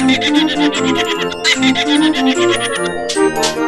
I'm gonna go get some more.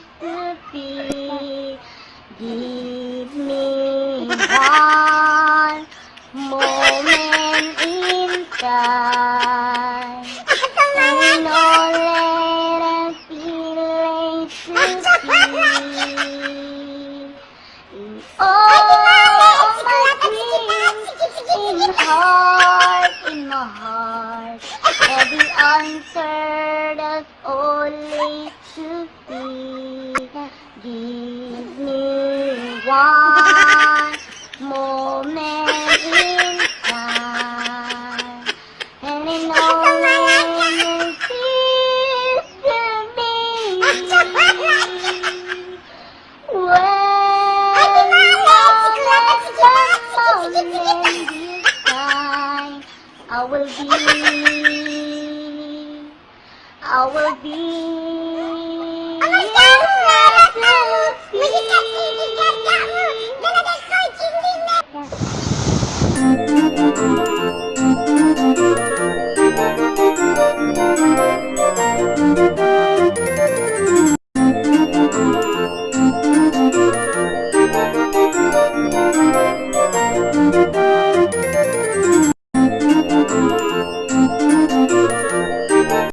one moment in time. And all that feeling to be. In all my dreams, in heart, in my heart, every answer that's only to be. Give me one Time, I will be, I will be.